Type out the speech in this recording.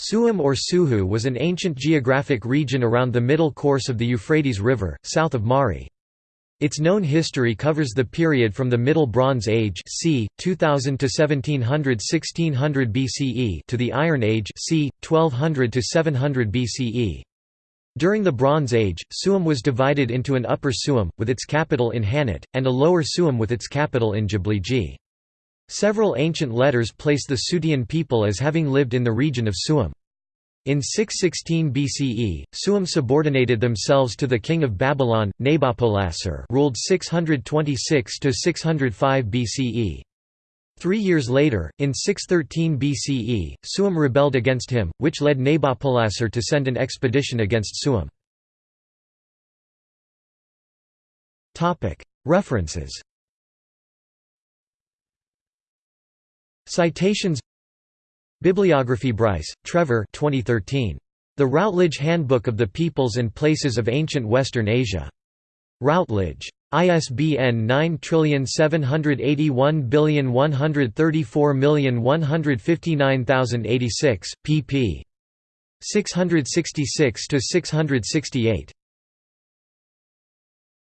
Suhum or Suhu was an ancient geographic region around the middle course of the Euphrates River, south of Mari. Its known history covers the period from the Middle Bronze Age c. 2000 to 1700–1600 BCE to the Iron Age c. 1200 to 700 BCE. During the Bronze Age, Suhum was divided into an Upper Suhum, with its capital in Hanat, and a Lower Suhum with its capital in Jabliji. Several ancient letters place the Sutian people as having lived in the region of Suhum. In 616 BCE, Suhum subordinated themselves to the king of Babylon, Nabopolassar ruled 626–605 BCE. Three years later, in 613 BCE, Suhum rebelled against him, which led Nabopolassar to send an expedition against Suhum. References Citations Bibliography Bryce, Trevor 2013. The Routledge Handbook of the Peoples and Places of Ancient Western Asia. Routledge. ISBN 9781134159086, pp. 666–668.